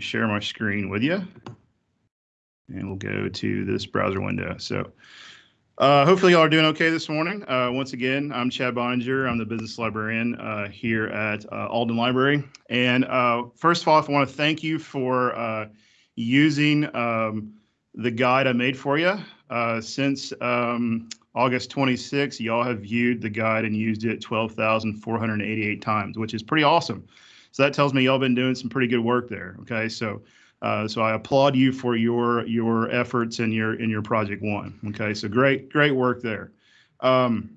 share my screen with you. And we'll go to this browser window. So uh, hopefully y'all are doing okay this morning. Uh, once again, I'm Chad Boninger. I'm the business librarian uh, here at uh, Alden Library. And uh, first of all, I want to thank you for uh, using um, the guide I made for you. since um, August 26, y'all have viewed the guide and used it 12,488 times, which is pretty awesome. So that tells me y'all been doing some pretty good work there. Okay, so uh, so I applaud you for your your efforts in your in your project one. Okay, so great great work there. Um,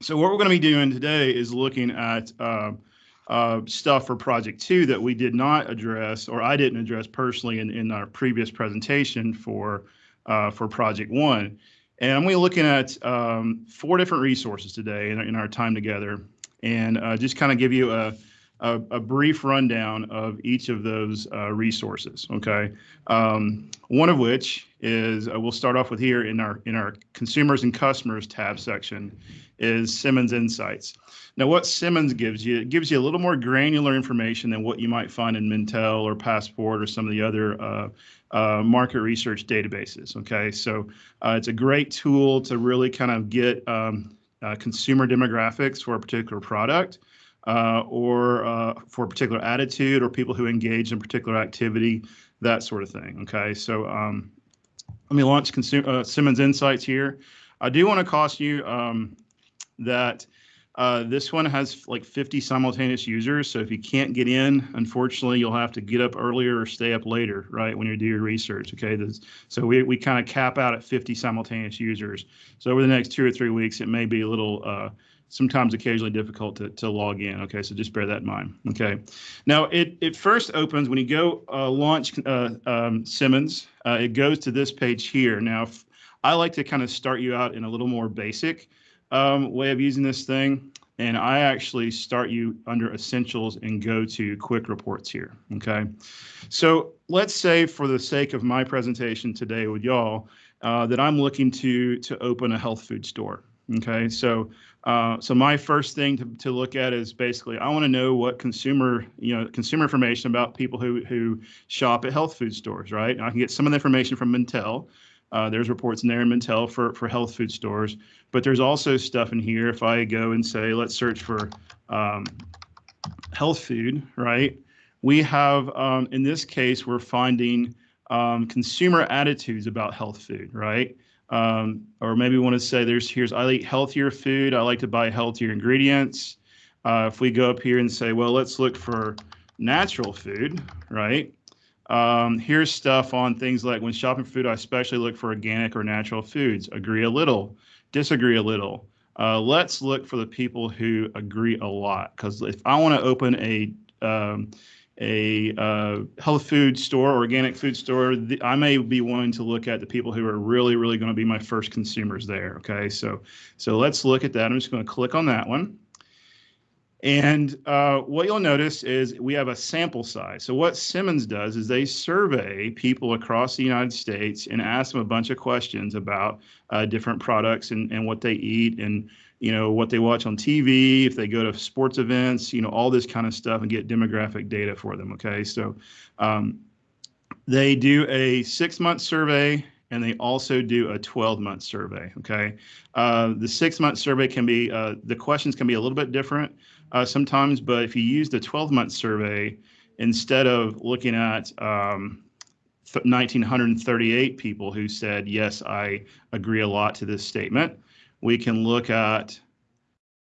so what we're going to be doing today is looking at uh, uh, stuff for project two that we did not address or I didn't address personally in, in our previous presentation for uh, for project one. And I'm going to be looking at um, four different resources today in, in our time together and uh, just kind of give you a a, a, brief rundown of each of those uh, resources. Okay, um, one of which is uh, we'll start off with here in our in our consumers and customers tab section is Simmons Insights. Now, what Simmons gives you, it gives you a little more granular information than what you might find in Mintel or Passport or some of the other uh, uh, market research databases. Okay, so uh, it's a great tool to really kind of get um, uh, consumer demographics for a particular product uh, or uh, for a particular attitude or people who engage in particular activity, that sort of thing. Okay, so um, let me launch uh, Simmons Insights here. I do want to caution you um, that uh, this one has like 50 simultaneous users. So if you can't get in, unfortunately, you'll have to get up earlier or stay up later, right, when you do your research. Okay. This, so we, we kind of cap out at 50 simultaneous users. So over the next two or three weeks, it may be a little uh, sometimes occasionally difficult to, to log in. Okay, so just bear that in mind. Okay, now it, it first opens when you go uh, launch uh, um, Simmons, uh, it goes to this page here. Now, I like to kind of start you out in a little more basic um, way of using this thing. And I actually start you under essentials and go to quick reports here. Okay. So let's say for the sake of my presentation today with y'all, uh, that I'm looking to to open a health food store. Okay, so uh, so my first thing to, to look at is basically I want to know what consumer you know consumer information about people who who shop at health food stores, right? And I can get some of the information from Mintel. Uh, there's reports in there in Mintel for for health food stores, but there's also stuff in here. If I go and say let's search for um, health food, right? We have um, in this case we're finding um, consumer attitudes about health food, right? Um, or maybe we want to say there's here's I eat healthier food. I like to buy healthier ingredients. Uh, if we go up here and say, well, let's look for natural food, right? Um, here's stuff on things like when shopping for food, I especially look for organic or natural foods. Agree a little, disagree a little. Uh, let's look for the people who agree a lot. Because if I want to open a um, a uh, health food store, organic food store, I may be wanting to look at the people who are really, really going to be my first consumers there. Okay, so so let's look at that. I'm just going to click on that one. And uh, what you'll notice is we have a sample size. So what Simmons does is they survey people across the United States and ask them a bunch of questions about uh, different products and, and what they eat and you know what they watch on TV, if they go to sports events, you know all this kind of stuff, and get demographic data for them. Okay, so um, they do a six-month survey and they also do a 12-month survey. Okay, uh, the six-month survey can be uh, the questions can be a little bit different uh, sometimes, but if you use the 12-month survey instead of looking at um, 1938 people who said yes, I agree a lot to this statement we can look at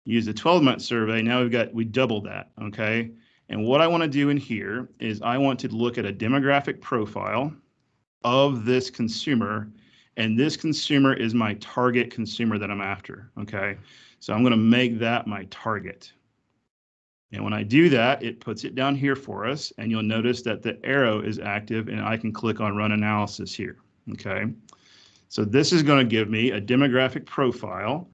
use a 12 month survey. Now we've got, we doubled that, okay? And what I want to do in here is I want to look at a demographic profile of this consumer. And this consumer is my target consumer that I'm after, okay? So I'm going to make that my target. And when I do that, it puts it down here for us. And you'll notice that the arrow is active and I can click on run analysis here, okay? So this is going to give me a demographic profile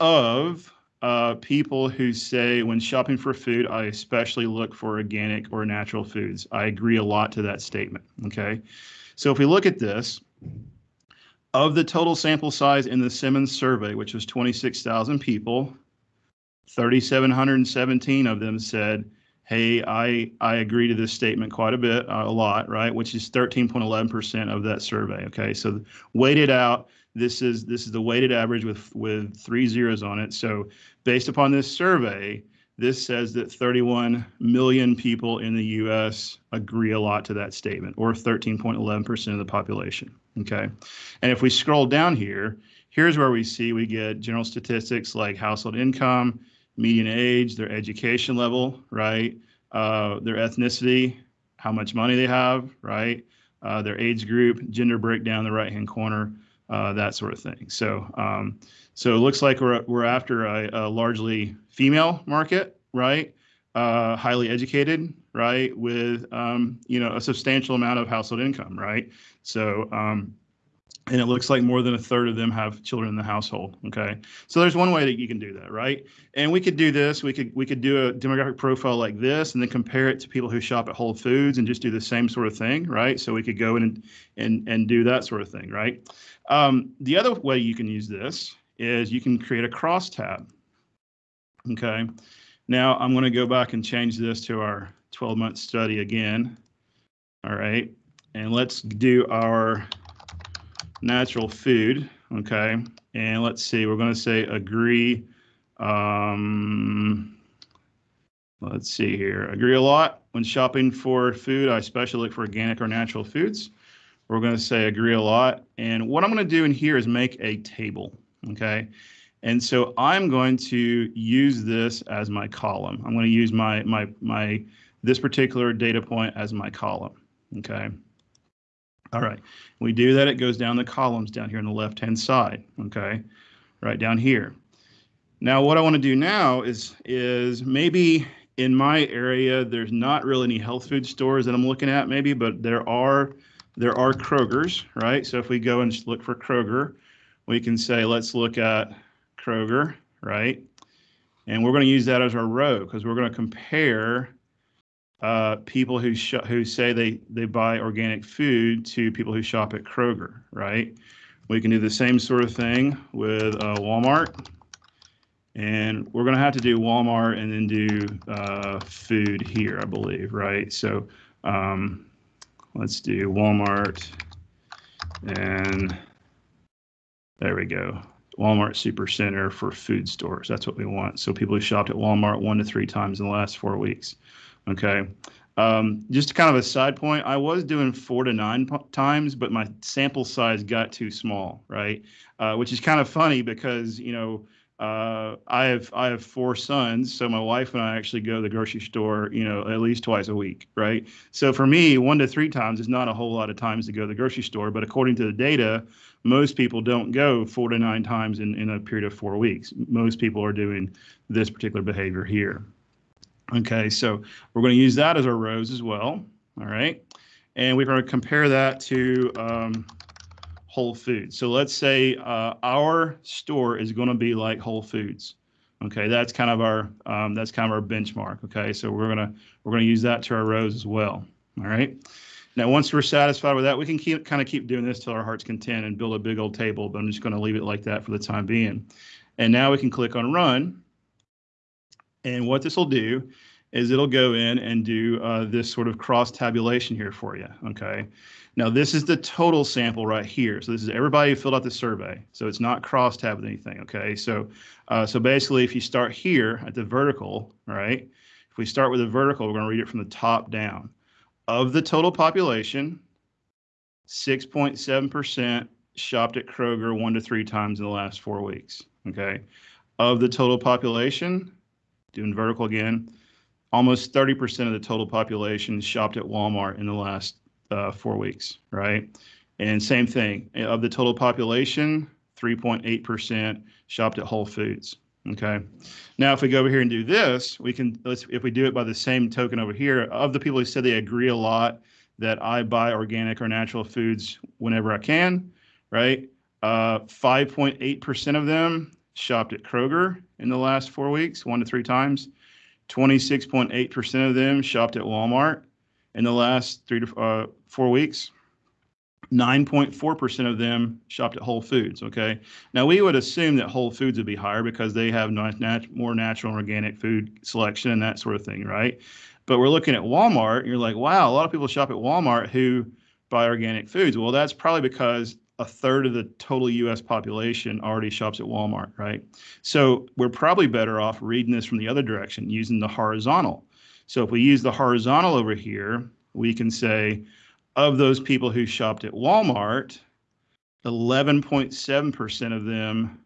of uh, people who say when shopping for food, I especially look for organic or natural foods. I agree a lot to that statement. Okay. So if we look at this, of the total sample size in the Simmons survey, which was 26,000 people, 3,717 of them said, hey, I I agree to this statement quite a bit, uh, a lot, right? Which is 13.11% of that survey. Okay, so weighted out, this is this is the weighted average with with three zeros on it. So based upon this survey, this says that 31 million people in the U.S. agree a lot to that statement, or 13.11% of the population. Okay, and if we scroll down here, here's where we see we get general statistics like household income median age, their education level, right? Uh, their ethnicity, how much money they have, right? Uh, their age group, gender breakdown, the right hand corner, uh, that sort of thing. So, um, so it looks like we're we're after a, a largely female market, right? Uh, highly educated, right? With um, you know a substantial amount of household income, right? So um, and it looks like more than a third of them have children in the household okay? So there's one way that you can do that right? And we could do this we could we could do a demographic profile like this and then compare it to people who shop at whole foods and just do the same sort of thing right? So we could go in and and, and do that sort of thing right? Um, the other way you can use this is you can create a cross tab okay? Now i'm going to go back and change this to our 12 month study again all right? And let's do our natural food, okay? And let's see, we're going to say agree. Um, let's see here. Agree a lot. When shopping for food, I especially look for organic or natural foods. We're going to say agree a lot. And what I'm going to do in here is make a table, okay? And so I'm going to use this as my column. I'm going to use my my my this particular data point as my column, okay? All right, we do that, it goes down the columns down here on the left-hand side, okay? Right down here. Now, what I want to do now is, is maybe in my area, there's not really any health food stores that I'm looking at maybe, but there are, there are Kroger's, right? So if we go and look for Kroger, we can say, let's look at Kroger, right? And we're going to use that as our row because we're going to compare uh, people who who say they they buy organic food to people who shop at Kroger, right? We can do the same sort of thing with uh, Walmart, and we're going to have to do Walmart and then do uh, food here, I believe, right? So um, let's do Walmart, and there we go. Walmart Supercenter for food stores. That's what we want. So people who shopped at Walmart one to three times in the last four weeks. Okay. Um, just kind of a side point, I was doing four to nine times, but my sample size got too small, right? Uh, which is kind of funny because you know uh, I have I have four sons, so my wife and I actually go to the grocery store, you know, at least twice a week, right? So for me, one to three times is not a whole lot of times to go to the grocery store, but according to the data, most people don't go four to nine times in, in a period of four weeks. Most people are doing this particular behavior here. Okay, so we're going to use that as our rows as well. All right, and we're going to compare that to um, Whole Foods. So let's say uh, our store is going to be like Whole Foods. Okay, that's kind of our um, that's kind of our benchmark. Okay, so we're gonna we're gonna use that to our rows as well. All right. Now, once we're satisfied with that, we can keep kind of keep doing this till our heart's content and build a big old table. But I'm just going to leave it like that for the time being. And now we can click on Run and what this will do is it'll go in and do uh, this sort of cross tabulation here for you. Okay. Now this is the total sample right here. So this is everybody who filled out the survey. So it's not cross tab with anything. Okay. So uh, so basically, if you start here at the vertical, right? If we start with the vertical, we're going to read it from the top down. Of the total population, 6.7% shopped at Kroger one to three times in the last four weeks. Okay. Of the total population, doing vertical again, almost 30% of the total population shopped at Walmart in the last uh, four weeks, right? And same thing, of the total population, 3.8% shopped at Whole Foods. Okay. Now, if we go over here and do this, we can, let's, if we do it by the same token over here, of the people who said they agree a lot that I buy organic or natural foods whenever I can, right? 5.8% uh, of them shopped at Kroger in the last four weeks, one to three times. 26.8% of them shopped at Walmart in the last three to uh, four weeks. 9.4% of them shopped at Whole Foods. Okay. Now, we would assume that Whole Foods would be higher because they have nat- more natural and organic food selection and that sort of thing, right? But we're looking at Walmart, and you're like, wow, a lot of people shop at Walmart who buy organic foods. Well, that's probably because a third of the total US population already shops at Walmart, right? So we're probably better off reading this from the other direction using the horizontal. So if we use the horizontal over here, we can say of those people who shopped at Walmart, 11.7% of them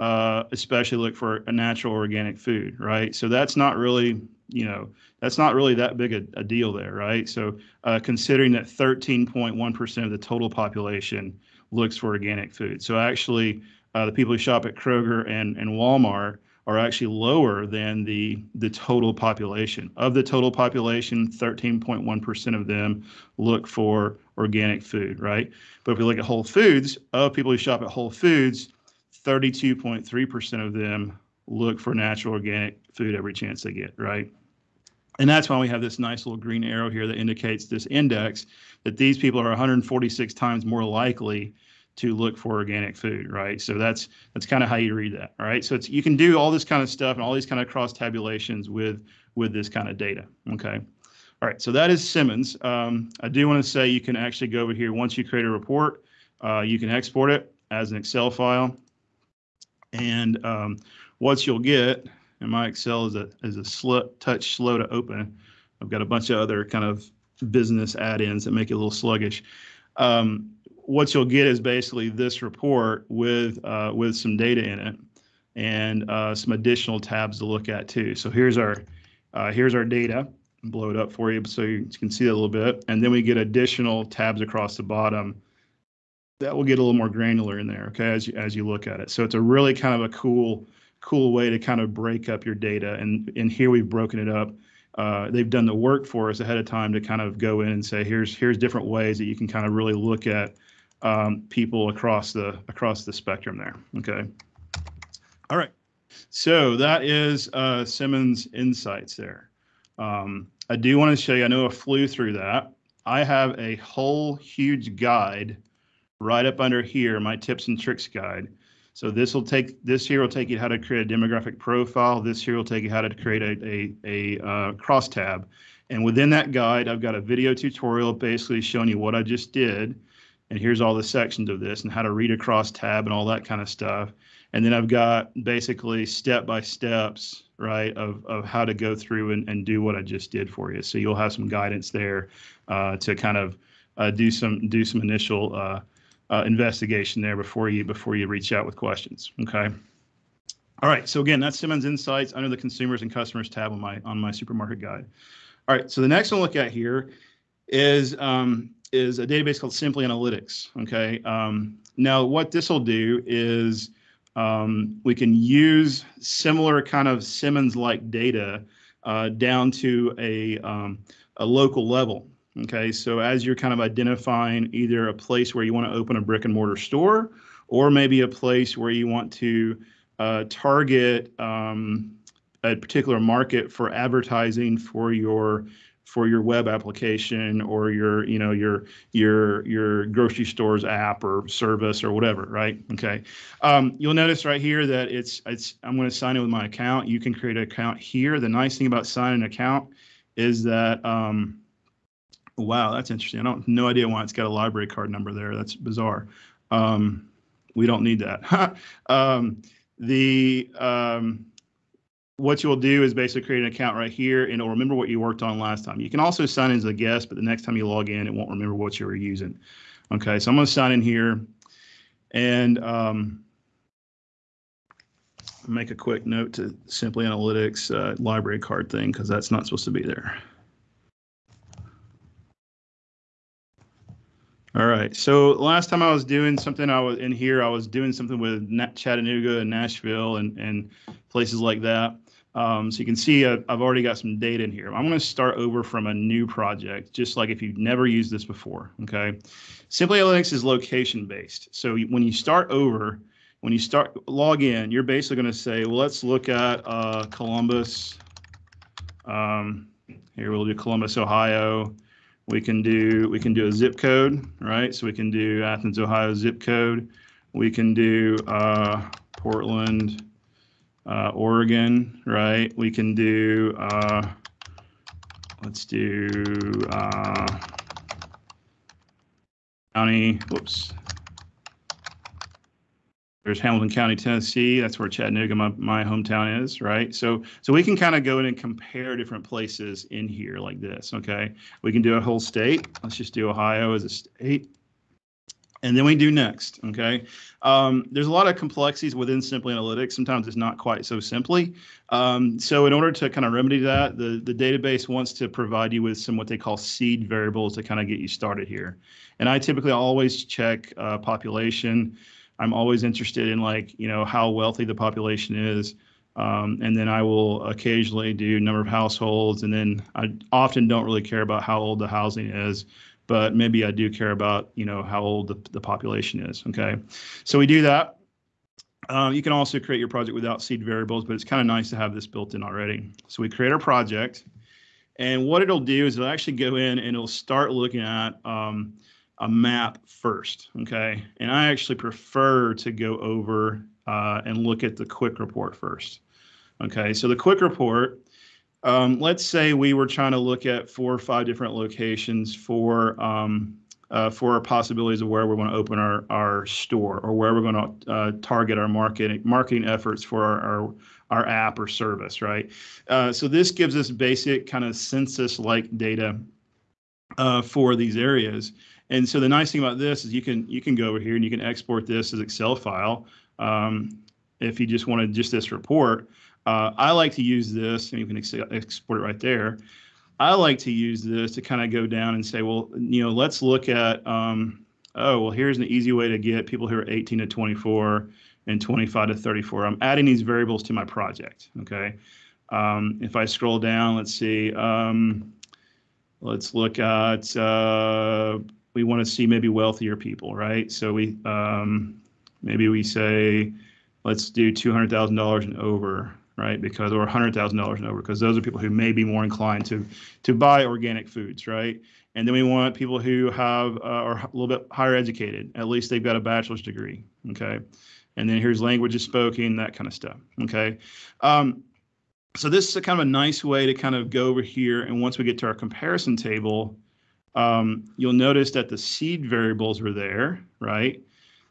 uh, especially look for a natural organic food, right? So that's not really, you know, that's not really that big a, a deal there, right? So uh, considering that 13.1% of the total population looks for organic food. So actually, uh, the people who shop at Kroger and, and Walmart are actually lower than the the total population. Of the total population, 13.1% of them look for organic food, right? But if we look at Whole Foods, of people who shop at Whole Foods, 32.3% of them look for natural organic food every chance they get, right? And that's why we have this nice little green arrow here that indicates this index that these people are 146 times more likely to look for organic food, right? So that's that's kind of how you read that, right? So it's you can do all this kind of stuff and all these kind of cross tabulations with with this kind of data, okay? All right, so that is Simmons. Um, I do want to say you can actually go over here once you create a report, uh, you can export it as an Excel file, and um, what you'll get, and my Excel is a is a slow, touch slow to open. I've got a bunch of other kind of business add-ins that make it a little sluggish. Um, what you'll get is basically this report with uh, with some data in it and uh, some additional tabs to look at too. So here's our uh, here's our data. Blow it up for you so you can see it a little bit, and then we get additional tabs across the bottom that will get a little more granular in there. Okay, as you as you look at it. So it's a really kind of a cool cool way to kind of break up your data. And and here we've broken it up. Uh, they've done the work for us ahead of time to kind of go in and say here's here's different ways that you can kind of really look at um, people across the across the spectrum there. Okay. All right. So that is uh, Simmons Insights there. Um, I do want to show you. I know I flew through that. I have a whole huge guide right up under here, my tips and tricks guide. So this will take this here will take you how to create a demographic profile. This here will take you how to create a a, a uh. And within that guide, I've got a video tutorial basically showing you what I just did and here's all the sections of this and how to read across tab and all that kind of stuff. And then I've got basically step by steps, right, of, of how to go through and, and do what I just did for you. So you'll have some guidance there uh, to kind of uh, do some do some initial uh, investigation there before you before you reach out with questions. Okay. All right. So again, that's Simmons Insights under the Consumers and Customers tab on my on my supermarket guide. All right. So the next one to look at here is um, is a database called Simply Analytics. Okay. Um, now, what this will do is um, we can use similar kind of Simmons-like data uh, down to a um, a local level. Okay. So as you're kind of identifying either a place where you want to open a brick and mortar store, or maybe a place where you want to uh, target um, a particular market for advertising for your for your web application or your you know your your your grocery stores app or service or whatever right? Okay. Um, you'll notice right here that it's it's i'm going to sign in with my account. You can create an account here. The nice thing about signing an account is that um, wow that's interesting i don't no idea why it's got a library card number there that's bizarre um, we don't need that um, the um, what you'll do is basically create an account right here and it'll remember what you worked on last time. You can also sign in as a guest, but the next time you log in, it won't remember what you were using. Okay, so I'm going to sign in here and um, make a quick note to Simply Analytics uh, library card thing because that's not supposed to be there. All right. So last time I was doing something, I was in here. I was doing something with Chattanooga and Nashville and and places like that. Um, so you can see uh, I've already got some data in here. I'm going to start over from a new project, just like if you've never used this before. Okay. Simply Analytics is location based. So when you start over, when you start log in, you're basically going to say, well, let's look at uh, Columbus. Um, here we'll do Columbus, Ohio. We can do we can do a zip code, right? So we can do Athens, Ohio zip code. We can do uh, Portland, uh, Oregon, right? We can do uh, let's do uh, county, whoops. There's Hamilton County, Tennessee. That's where Chattanooga, my, my hometown is, right? So, so we can kind of go in and compare different places in here like this, okay? We can do a whole state. Let's just do Ohio as a state. And then we do next, okay? Um, there's a lot of complexities within Simply Analytics. Sometimes it's not quite so simply. Um, so in order to kind of remedy that, the, the database wants to provide you with some what they call seed variables to kind of get you started here. And I typically always check uh, population. I'm always interested in like, you know, how wealthy the population is. Um, and then I will occasionally do number of households. And then I often don't really care about how old the housing is but maybe I do care about, you know, how old the, the population is. Okay. So we do that. Um, you can also create your project without seed variables, but it's kind of nice to have this built in already. So we create our project. And what it'll do is it'll actually go in and it'll start looking at um, a map first. Okay. And I actually prefer to go over uh, and look at the quick report first. Okay. So the quick report um, let's say we were trying to look at four or five different locations for um, uh, for possibilities of where we want to open our, our store or where we're going to uh, target our marketing marketing efforts for our, our, our app or service, right? Uh, so this gives us basic kind of census-like data uh, for these areas. And so the nice thing about this is you can you can go over here and you can export this as Excel file um, if you just wanted just this report. Uh, I like to use this, and you can ex export it right there. I like to use this to kind of go down and say, well, you know, let's look at, um, oh, well, here's an easy way to get people who are 18 to 24 and 25 to 34. I'm adding these variables to my project, okay? Um, if I scroll down, let's see, um, let's look at, uh, we want to see maybe wealthier people, right? So we, um, maybe we say, let's do $200,000 and over right? Because or hundred thousand dollars and over, because those are people who may be more inclined to to buy organic foods, right? And then we want people who have uh, are a little bit higher educated. At least they've got a bachelor's degree, okay? And then here's languages spoken, that kind of stuff, okay? Um, so this is a kind of a nice way to kind of go over here. And once we get to our comparison table, um, you'll notice that the seed variables are there, right?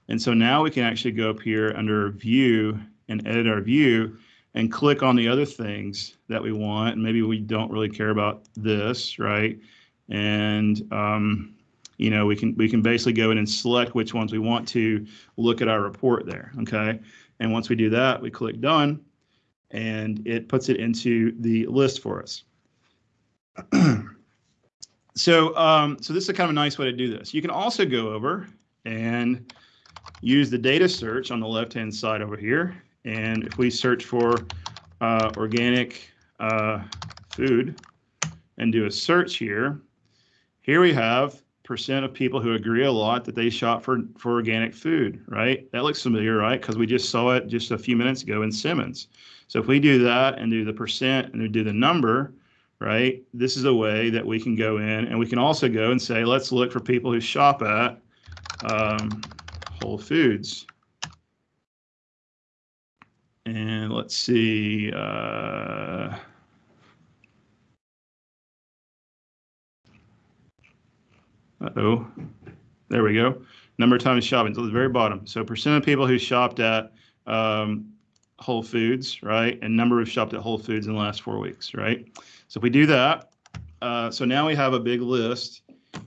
And so now we can actually go up here under view and edit our view and click on the other things that we want. And maybe we don't really care about this, right? And um, you know, we can we can basically go in and select which ones we want to look at our report there. Okay. And once we do that, we click done and it puts it into the list for us. so um, so this is kind of a nice way to do this. You can also go over and use the data search on the left hand side over here and if we search for uh, organic uh, food and do a search here, here we have percent of people who agree a lot that they shop for, for organic food, right? That looks familiar, right? Because we just saw it just a few minutes ago in Simmons. So if we do that and do the percent and do the number, right? This is a way that we can go in and we can also go and say, let's look for people who shop at um, Whole Foods. And let's see. Uh, uh-oh. There we go. Number of times shopping. So the very bottom. So percent of people who shopped at um, Whole Foods, right? And number of shopped at Whole Foods in the last four weeks, right? So if we do that, uh, so now we have a big list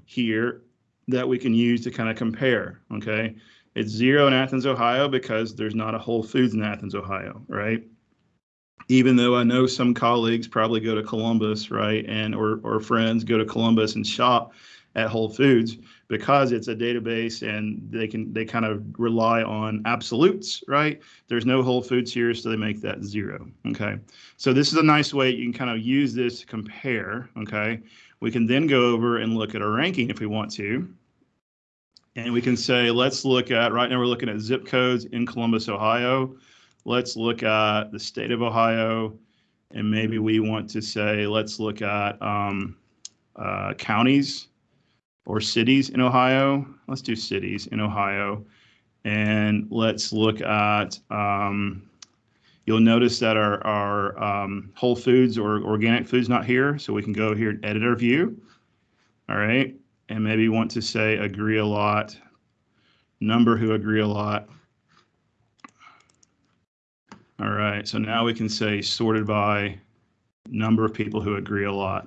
here that we can use to kind of compare, okay? It's zero in Athens, Ohio, because there's not a Whole Foods in Athens, Ohio, right? Even though I know some colleagues probably go to Columbus, right, and or or friends go to Columbus and shop at Whole Foods because it's a database and they can they kind of rely on absolutes, right? There's no Whole Foods here, so they make that zero. Okay, so this is a nice way you can kind of use this to compare. Okay, we can then go over and look at our ranking if we want to. And we can say, let's look at, right now we're looking at zip codes in Columbus, Ohio. Let's look at the state of Ohio. And maybe we want to say, let's look at um, uh, counties or cities in Ohio. Let's do cities in Ohio. And let's look at, um, You'll notice that our, our um, Whole Foods or organic foods not here, so we can go here and edit our view. All right, and maybe want to say agree a lot, number who agree a lot. All right, so now we can say sorted by number of people who agree a lot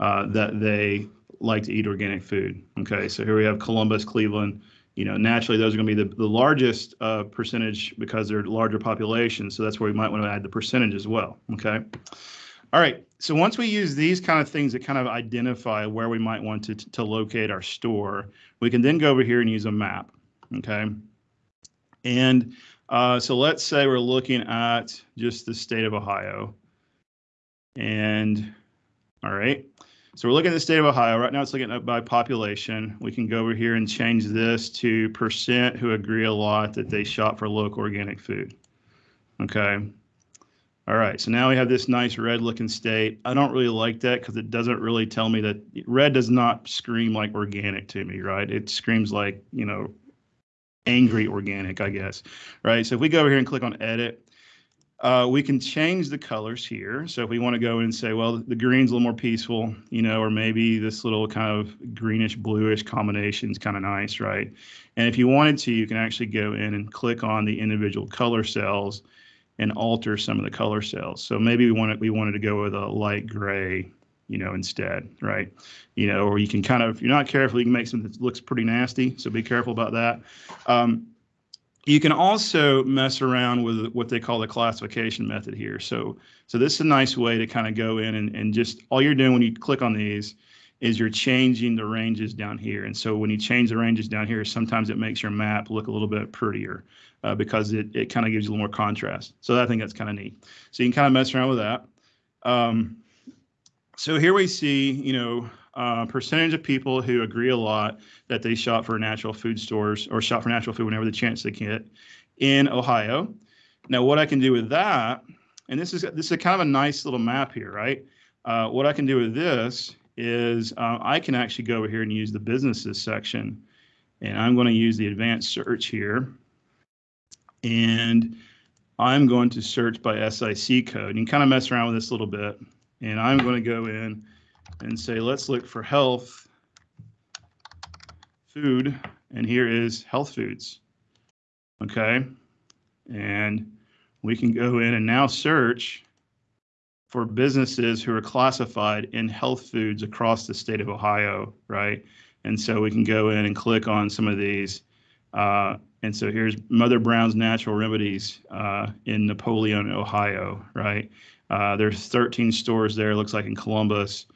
uh, that they like to eat organic food. Okay, so here we have Columbus, Cleveland. You know, naturally those are going to be the, the largest uh, percentage because they're larger populations. So that's where we might want to add the percentage as well. Okay. All right. So once we use these kind of things that kind of identify where we might want to, to locate our store, we can then go over here and use a map. Okay. And uh, so let's say we're looking at just the state of Ohio. And all right. So we're looking at the state of Ohio. Right now it's looking at by population. We can go over here and change this to percent who agree a lot that they shop for local organic food. Okay. All right, so now we have this nice red looking state. I don't really like that because it doesn't really tell me that red does not scream like organic to me, right? It screams like, you know, angry organic, I guess, right? So if we go over here and click on edit, uh, we can change the colors here. So if we want to go in and say, well, the green's a little more peaceful, you know, or maybe this little kind of greenish bluish combination is kind of nice, right? And if you wanted to, you can actually go in and click on the individual color cells and alter some of the color cells. So maybe we wanted we wanted to go with a light gray, you know, instead, right? You know, or you can kind of, if you're not careful, you can make something that looks pretty nasty. So be careful about that. Um, you can also mess around with what they call the classification method here. So, so this is a nice way to kind of go in and, and just all you're doing when you click on these is you're changing the ranges down here. And so when you change the ranges down here, sometimes it makes your map look a little bit prettier uh, because it, it kind of gives you a little more contrast. So I think that's kind of neat. So you can kind of mess around with that. Um, so here we see, you know, uh, percentage of people who agree a lot that they shop for natural food stores or shop for natural food whenever the chance they get in Ohio. Now, what I can do with that, and this is this is kind of a nice little map here, right? Uh, what I can do with this is uh, I can actually go over here and use the businesses section, and I'm going to use the advanced search here, and I'm going to search by SIC code. You can kind of mess around with this a little bit, and I'm going to go in and say, let's look for health food. And here is health foods. Okay. And we can go in and now search for businesses who are classified in health foods across the state of Ohio, right? And so we can go in and click on some of these. Uh, and so here's Mother Brown's Natural Remedies uh, in Napoleon, Ohio, right? Uh, there's 13 stores there, looks like in Columbus.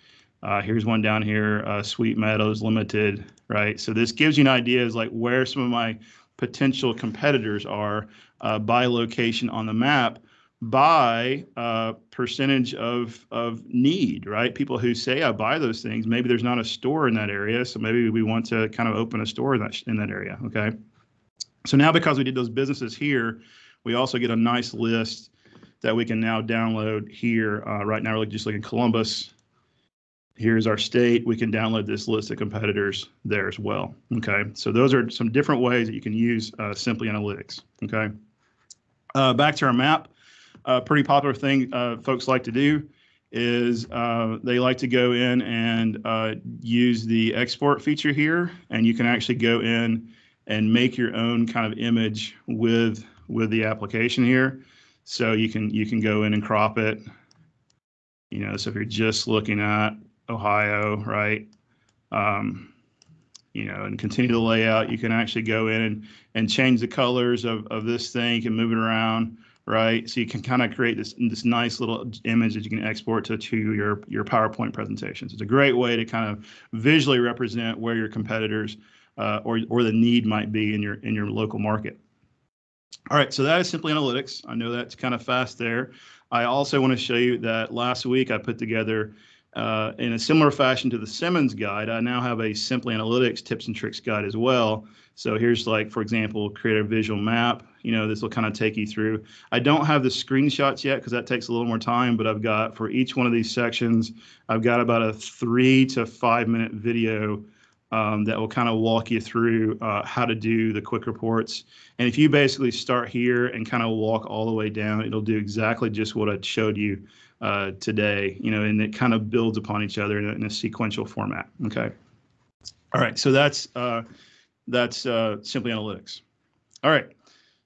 Uh, here's one down here, uh, Sweet Meadows Limited, right? So this gives you an idea is like where some of my potential competitors are uh, by location on the map by uh, percentage of of need, right? People who say I buy those things, maybe there's not a store in that area, so maybe we want to kind of open a store in that in that area. Okay, so now because we did those businesses here, we also get a nice list that we can now download here. Uh, right now, we're just looking Columbus, here's our state. We can download this list of competitors there as well. Okay, so those are some different ways that you can use uh, Simply Analytics. Okay, uh, back to our map. A pretty popular thing uh, folks like to do is uh, they like to go in and uh, use the export feature here, and you can actually go in and make your own kind of image with with the application here. So you can you can go in and crop it. You know, so if you're just looking at Ohio, right? Um, you know, and continue the layout. You can actually go in and, and change the colors of, of this thing. You can move it around, right? So you can kind of create this this nice little image that you can export to, to your, your PowerPoint presentations. It's a great way to kind of visually represent where your competitors uh, or, or the need might be in your in your local market. All right, so that is simply analytics. I know that's kind of fast there. I also want to show you that last week I put together uh, in a similar fashion to the Simmons guide, I now have a Simply Analytics tips and tricks guide as well. So here's like, for example, create a visual map. You know, this will kind of take you through. I don't have the screenshots yet because that takes a little more time, but I've got for each one of these sections, I've got about a three to five minute video um, that will kind of walk you through uh, how to do the quick reports. And if you basically start here and kind of walk all the way down, it'll do exactly just what I showed you uh, today, you know, and it kind of builds upon each other in a, in a sequential format. Okay. All right. So that's uh, that's uh, simply analytics. All right.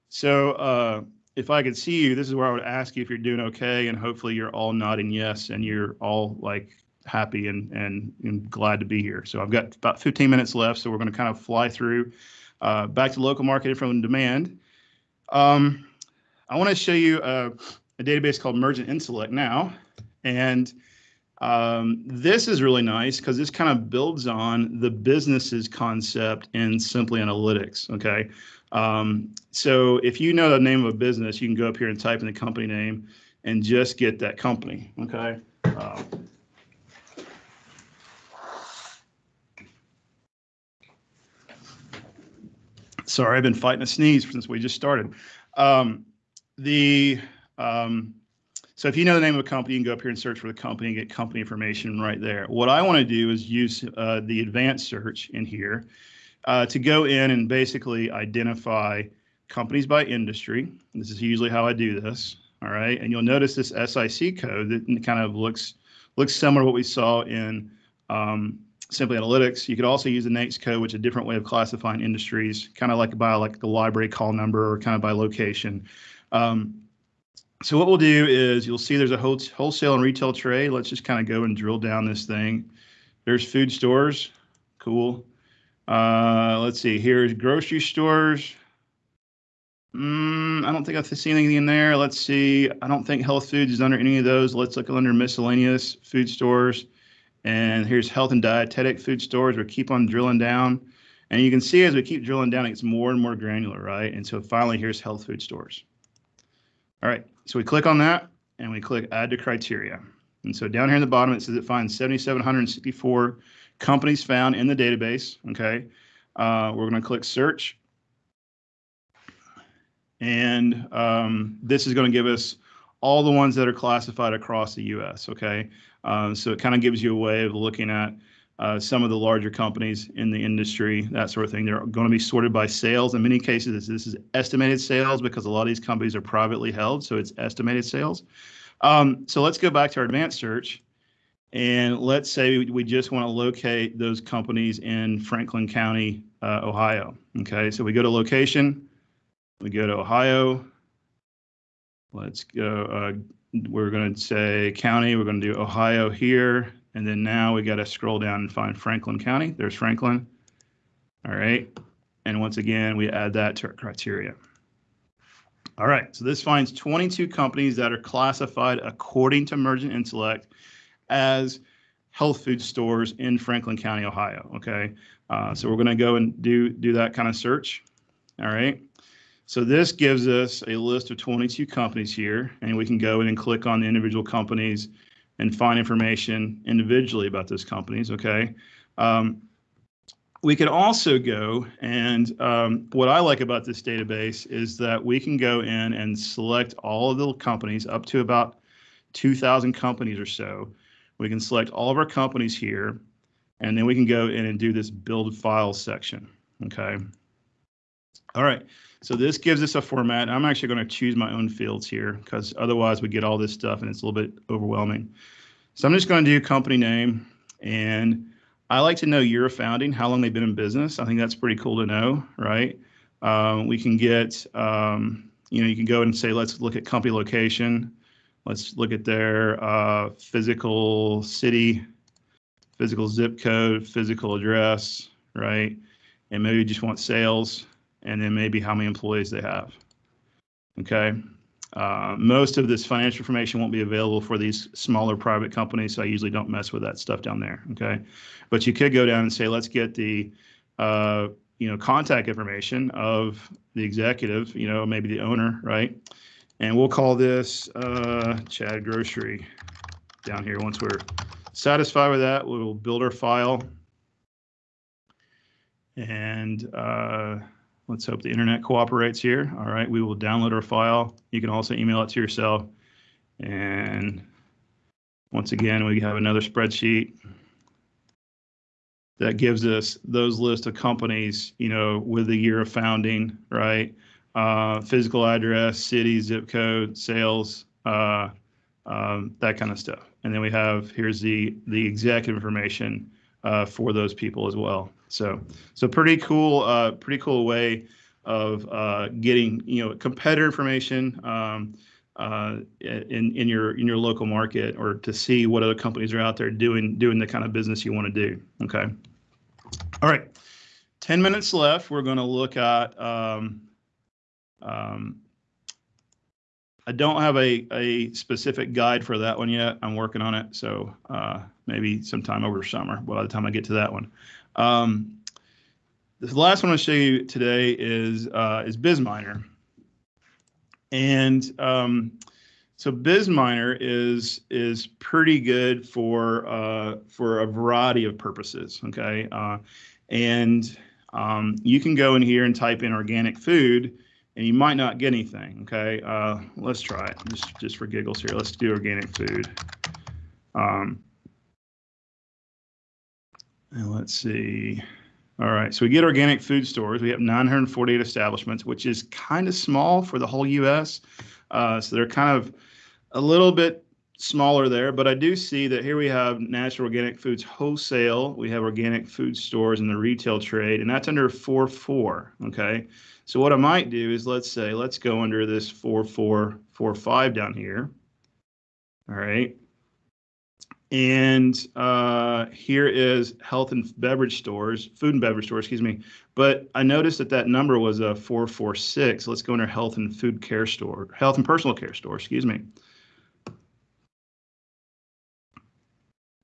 So uh, if I could see you, this is where I would ask you if you're doing okay, and hopefully you're all nodding yes, and you're all like happy and, and, and glad to be here. So I've got about 15 minutes left, so we're going to kind of fly through uh, back to local market from demand. Um, I want to show you a, database called Mergent Intellect now, and um, this is really nice because this kind of builds on the business's concept in Simply Analytics. Okay, um, so if you know the name of a business, you can go up here and type in the company name and just get that company. Okay. Um, Sorry, I've been fighting a sneeze since we just started. Um, the um, so if you know the name of a company, you can go up here and search for the company and get company information right there. What I want to do is use uh, the advanced search in here uh, to go in and basically identify companies by industry. This is usually how I do this. All right, and you'll notice this SIC code that kind of looks looks similar to what we saw in um, Simply Analytics. You could also use the NAICS code, which is a different way of classifying industries, kind of like by like the library call number or kind of by location. Um, so what we'll do is you'll see there's a wholesale and retail trade. Let's just kind of go and drill down this thing. There's food stores. Cool. Uh, let's see. Here's grocery stores. Mm, I don't think I've seen anything in there. Let's see. I don't think health foods is under any of those. Let's look under miscellaneous food stores. And here's health and dietetic food stores. We keep on drilling down. And you can see as we keep drilling down, it gets more and more granular, right? And so finally, here's health food stores. All right, so we click on that and we click add to criteria. And so down here in the bottom, it says it finds 7,764 companies found in the database, okay? Uh, we're gonna click search. And um, this is gonna give us all the ones that are classified across the US, okay? Um, so it kind of gives you a way of looking at uh, some of the larger companies in the industry, that sort of thing. They're going to be sorted by sales. In many cases, this is estimated sales because a lot of these companies are privately held, so it's estimated sales. Um, so let's go back to our advanced search. And let's say we, just want to locate those companies in Franklin County, uh, Ohio. Okay, so we go to location, we go to Ohio. Let's go uh, we're going to say county, we're going to do Ohio here, and then now we got to scroll down and find Franklin County. There's Franklin. All right. And once again, we add that to our criteria. All right, so this finds 22 companies that are classified according to Mergent Intellect as health food stores in Franklin County, Ohio. Okay, uh, so we're going to go and do do that kind of search. All right. So this gives us a list of 22 companies here, and we can go in and click on the individual companies and find information individually about those companies, okay? Um, we could also go and um, what I like about this database is that we can go in and select all of the companies up to about 2,000 companies or so. We can select all of our companies here, and then we can go in and do this build file section, okay? All right. So this gives us a format. I'm actually going to choose my own fields here because otherwise we get all this stuff and it's a little bit overwhelming. So I'm just going to do company name and I like to know year of founding, how long they've been in business. I think that's pretty cool to know, right? Um, we can get, um, you know, you can go and say, let's look at company location. Let's look at their uh, physical city, physical zip code, physical address, right? And maybe you just want sales and then maybe how many employees they have. Okay. Uh, most of this financial information won't be available for these smaller private companies, so I usually don't mess with that stuff down there. Okay, but you could go down and say, let's get the uh, you know contact information of the executive, you know, maybe the owner, right? And we'll call this uh, Chad Grocery down here. Once we're satisfied with that, we'll build our file and uh, Let's hope the internet cooperates here. All right, we will download our file. You can also email it to yourself. And once again, we have another spreadsheet. that gives us those list of companies, you know, with the year of founding, right? Uh, physical address, city, zip code, sales, uh, um, that kind of stuff. And then we have here's the the exact information uh, for those people as well. So so pretty cool, uh, pretty cool way of uh, getting you know competitor information. Um, uh, in in your in your local market or to see what other companies are out there doing doing the kind of business you want to do. Okay. All right. Ten minutes left. We're going to look at. Um, um, I don't have a a specific guide for that one yet. I'm working on it, so uh, maybe sometime over summer. By the time I get to that one. Um, the last one I'll show you today is uh, is BizMiner. And um, so BizMiner is is pretty good for uh, for a variety of purposes. Okay, uh, and um, you can go in here and type in organic food, and you might not get anything. Okay, uh, let's try it just just for giggles here. Let's do organic food. Um, and let's see. All right, so we get organic food stores. We have 948 establishments, which is kind of small for the whole U.S. Uh, so they're kind of a little bit smaller there, but I do see that here we have natural organic foods wholesale. We have organic food stores in the retail trade, and that's under 4.4. Okay, so what I might do is let's say let's go under this 4445 down here. All right, and uh, here is health and beverage stores, food and beverage stores, excuse me. But I noticed that that number was a 446. Let's go under health and food care store, health and personal care store, excuse me.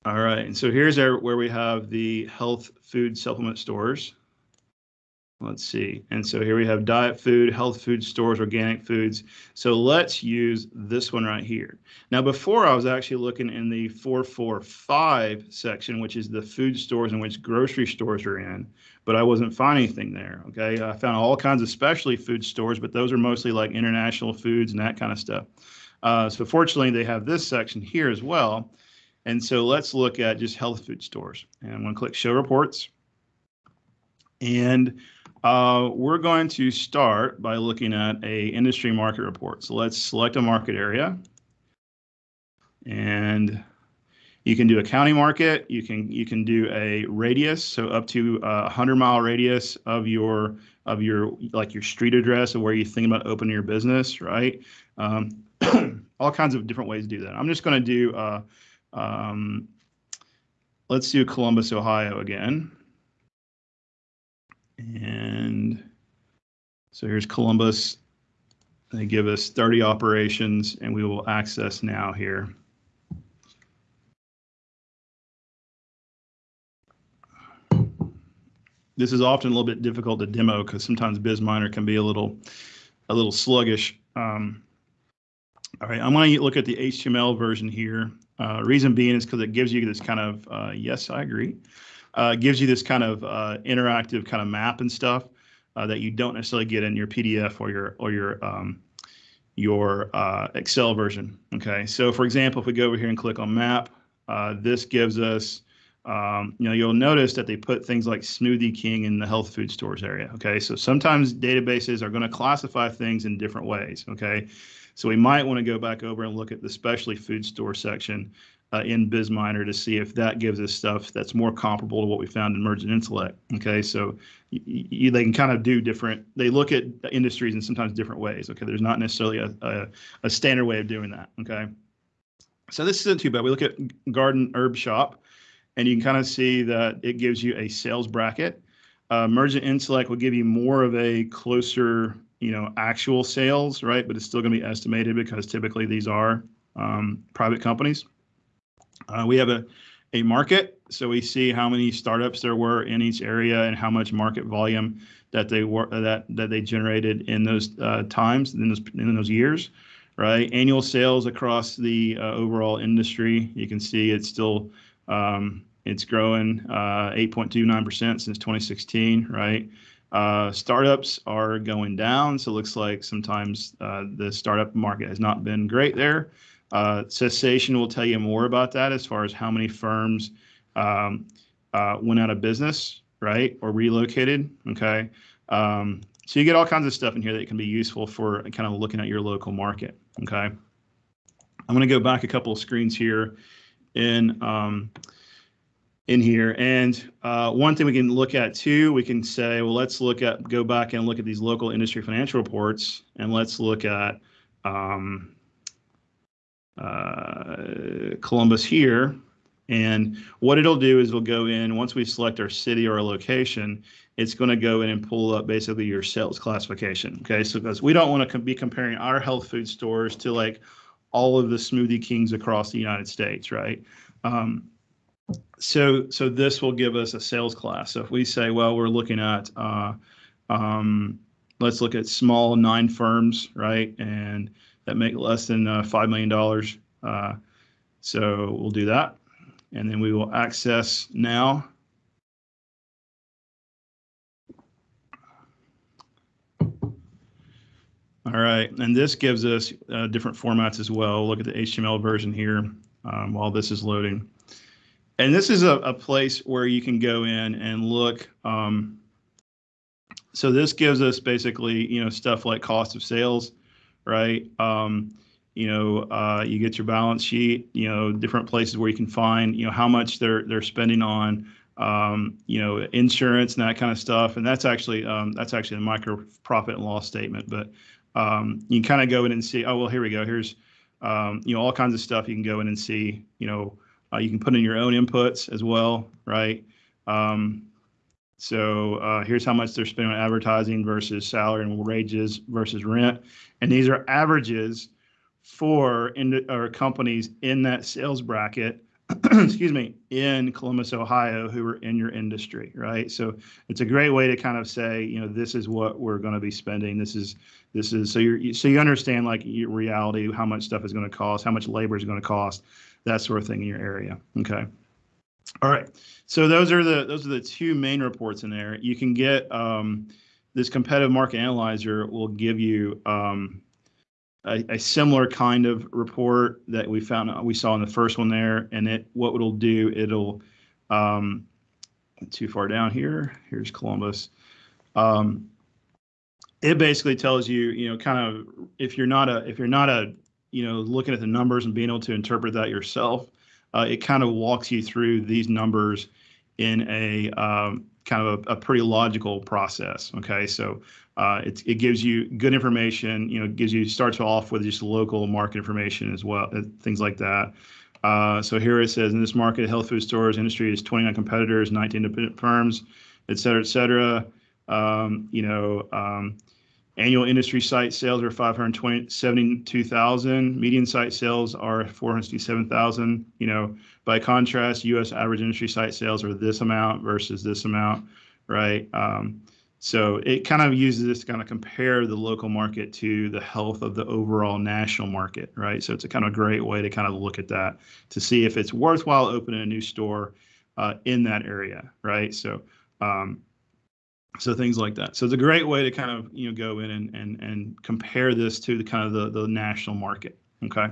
All right, and so here's our, where we have the health food supplement stores. Let's see. And so here we have diet food, health food stores, organic foods. So let's use this one right here. Now, before I was actually looking in the 445 section, which is the food stores in which grocery stores are in, but I wasn't finding anything there. Okay. I found all kinds of specialty food stores, but those are mostly like international foods and that kind of stuff. Uh, so fortunately, they have this section here as well. And so let's look at just health food stores. And I'm going to click show reports. And uh, we're going to start by looking at a industry market report. So let's select a market area. And you can do a county market. You can you can do a radius, so up to a hundred mile radius of your of your like your street address of where you think about opening your business, right? Um, all kinds of different ways to do that. I'm just going to do. Uh, um, let's do Columbus, Ohio again. And so here's Columbus. They give us 30 operations and we will access now here. This is often a little bit difficult to demo because sometimes BizMiner can be a little, a little sluggish. Um, all right, I'm going to look at the HTML version here. Uh, reason being is because it gives you this kind of, uh, yes, I agree uh, gives you this kind of uh, interactive kind of map and stuff uh, that you don't necessarily get in your PDF or your or your um, your uh, Excel version. Okay, so for example, if we go over here and click on map, uh, this gives us, um, you know, you'll notice that they put things like Smoothie King in the health food stores area. Okay, so sometimes databases are going to classify things in different ways. Okay, so we might want to go back over and look at the specialty food store section uh, in BizMiner to see if that gives us stuff that's more comparable to what we found in Mergent Intellect. Okay, so they can kind of do different. They look at industries in sometimes different ways. Okay, there's not necessarily a, a, a standard way of doing that. Okay, so this isn't too bad. We look at Garden Herb Shop, and you can kind of see that it gives you a sales bracket. Uh, Intellect will give you more of a closer, you know, actual sales, right? But it's still going to be estimated because typically these are um, private companies. Uh, we have a, a market, so we see how many startups there were in each area and how much market volume that they were that that they generated in those uh, times in those in those years, right? Annual sales across the uh, overall industry, you can see it's still um, it's growing 8.29% uh, since 2016, right? Uh, startups are going down, so it looks like sometimes uh, the startup market has not been great there. Uh, cessation will tell you more about that as far as how many firms um, uh, went out of business, right, or relocated. Okay, um, so you get all kinds of stuff in here that can be useful for kind of looking at your local market. Okay, I'm going to go back a couple of screens here in um, in here. And uh, one thing we can look at too, we can say, well, let's look at go back and look at these local industry financial reports, and let's look at um, uh, Columbus here. And what it'll do is we'll go in once we select our city or our location, it's going to go in and pull up basically your sales classification. Okay, so because we don't want to be comparing our health food stores to like all of the Smoothie Kings across the United States, right? Um, so so this will give us a sales class. So if we say, well, we're looking at uh, um, let's look at small nine firms, right, and that make less than uh, five million dollars. Uh, so we'll do that, and then we will access now. All right, and this gives us uh, different formats as well. Look at the HTML version here um, while this is loading. And this is a, a, place where you can go in and look. Um, so this gives us basically, you know, stuff like cost of sales, right? Um, you know, uh, you get your balance sheet, you know, different places where you can find, you know, how much they're they're spending on, um, you know, insurance and that kind of stuff. And that's actually um, that's actually a micro profit and loss statement. But um, you can kind of go in and see, oh, well, here we go. Here's, um, you know, all kinds of stuff you can go in and see, you know, uh, you can put in your own inputs as well, right? Um, so uh, here's how much they're spending on advertising versus salary and wages versus rent. And these are averages for in, or companies in that sales bracket excuse me, in Columbus, Ohio, who are in your industry, right? So it's a great way to kind of say, you know, this is what we're going to be spending. This is this is so you're so you understand like your reality, how much stuff is going to cost, how much labor is going to cost, that sort of thing in your area. Okay. All right. So those are the those are the two main reports in there. You can get um, this competitive market analyzer will give you um, a, a, similar kind of report that we found we saw in the first one there and it what it'll do it'll um, too far down here here's Columbus um, it basically tells you you know kind of if you're not a if you're not a you know looking at the numbers and being able to interpret that yourself uh, it kind of walks you through these numbers in a um, kind of a, a, pretty logical process okay so uh, it, it gives you good information. You know, gives you starts off with just local market information as well, uh, things like that. Uh, so here it says in this market, health food stores industry is 29 competitors, 19 independent firms, et cetera, et cetera. Um, you know, um, annual industry site sales are 572,000. Median site sales are 467,000. You know, by contrast, U.S. average industry site sales are this amount versus this amount, right? Um, so it kind of uses this to kind of compare the local market to the health of the overall national market, right? So it's a kind of a great way to kind of look at that to see if it's worthwhile opening a new store uh, in that area, right? So um, so things like that. So it's a great way to kind of you know go in and and and compare this to the kind of the the national market. Okay.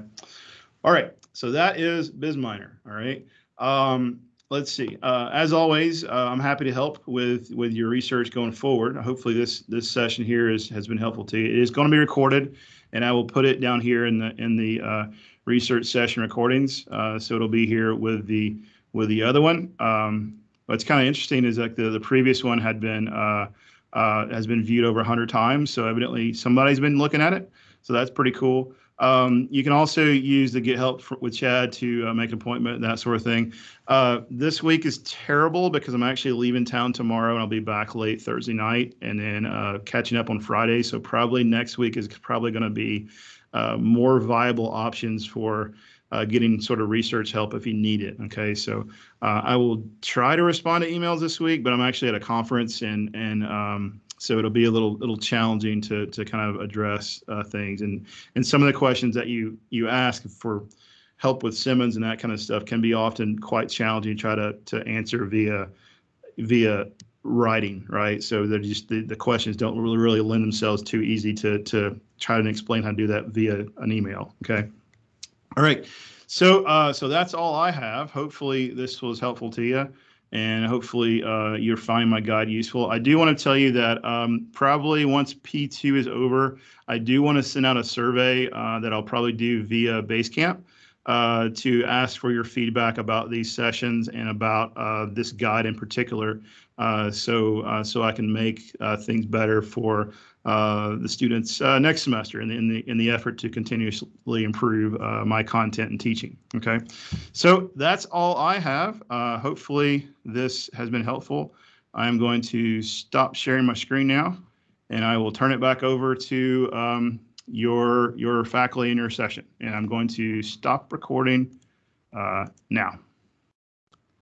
All right. So that is BizMiner. All right. Um, let's see. Uh, as always, uh, I'm happy to help with with your research going forward. Hopefully, this this session here is, has been helpful to you. It is going to be recorded, and I will put it down here in the in the uh, research session recordings. Uh, so it'll be here with the with the other one. Um, what's kind of interesting is like the the previous one had been uh, uh, has been viewed over 100 times. So evidently somebody's been looking at it. So that's pretty cool. Um, you can also use the Get Help for, with Chad to uh, make an appointment, that sort of thing. Uh, this week is terrible because I'm actually leaving town tomorrow and I'll be back late Thursday night and then uh, catching up on Friday. So probably next week is probably going to be uh, more viable options for uh, getting sort of research help if you need it. Okay, so uh, I will try to respond to emails this week, but I'm actually at a conference and and um, so it'll be a little little challenging to to kind of address uh, things and and some of the questions that you you ask for help with Simmons and that kind of stuff can be often quite challenging to try to to answer via via writing, right? So they're just the, the questions don't really really lend themselves too easy to to try to explain how to do that via an email. Okay. All right. So uh, so that's all I have. Hopefully this was helpful to you. and hopefully uh, you'll find my guide useful. I do want to tell you that um, probably once P2 is over, I do want to send out a survey uh, that I'll probably do via Basecamp uh, to ask for your feedback about these sessions and about uh, this guide in particular, uh, so so I can make things better for the students next semester in the, in the in the effort to continuously improve my content and teaching. Okay, so that's all I have. hopefully this has been helpful. I'm going to stop sharing my screen now, and I will turn it back over to um, your your faculty in your session. And I'm going to stop recording uh, now.